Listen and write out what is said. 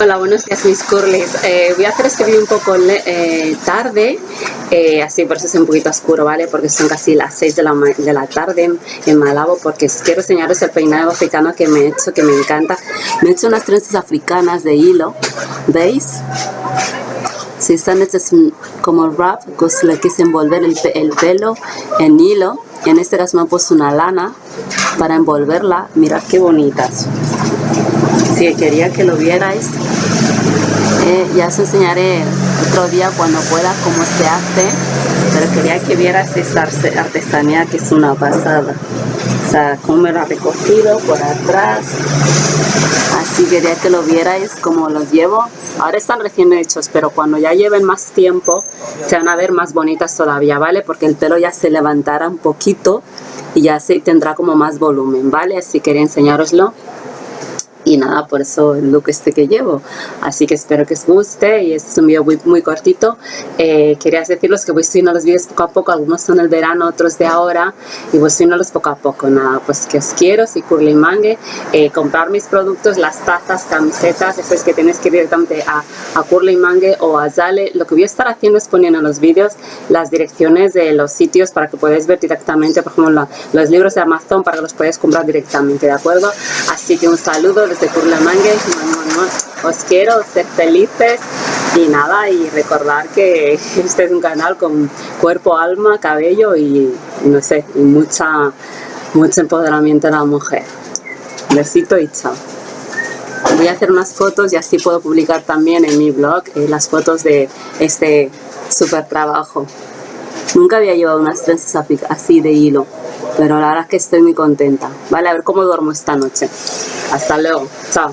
Hola, buenos días mis curlis. Eh, voy a hacer este vídeo un poco eh, tarde, eh, así por eso es un poquito oscuro, ¿vale? Porque son casi las 6 de la, de la tarde en Malabo, porque quiero enseñaros el peinado africano que me he hecho, que me encanta. Me he hecho unas trenzas africanas de hilo, ¿veis? Si están hechas como wrap, pues le quise envolver el, el pelo en hilo. En este caso me he puesto una lana para envolverla. Mirad qué bonitas. Si quería que lo vierais eh, ya os enseñaré otro día cuando pueda cómo se hace pero quería que vieras esta artesanía que es una pasada. O sea cómo me lo ha recogido por atrás. Así quería que lo vierais como los llevo. Ahora están recién hechos pero cuando ya lleven más tiempo se van a ver más bonitas todavía vale porque el pelo ya se levantará un poquito y ya se tendrá como más volumen vale así quería enseñaroslo y nada, por eso el look este que llevo. Así que espero que os guste y este es un video muy, muy cortito. Eh, quería decirles que voy subiendo los vídeos poco a poco, algunos son el verano, otros de ahora y voy subiéndolos poco a poco. Nada, pues que os quiero, si Curly Mangue, eh, comprar mis productos, las tazas, camisetas, eso es que tenéis que ir directamente a, a Curly Mangue o a Zale. Lo que voy a estar haciendo es poniendo en los vídeos las direcciones de los sitios para que podáis ver directamente, por ejemplo, los libros de Amazon para que los podáis comprar directamente, ¿de acuerdo? Así que un saludo de Curlamangue. Os quiero ser felices y nada, y recordar que este es un canal con cuerpo, alma, cabello y no sé, y mucha, mucho empoderamiento de la mujer. Besito y chao. Voy a hacer unas fotos y así puedo publicar también en mi blog eh, las fotos de este super trabajo. Nunca había llevado unas trenzas así de hilo, pero la verdad es que estoy muy contenta. Vale, a ver cómo duermo esta noche. Hasta luego. Chao.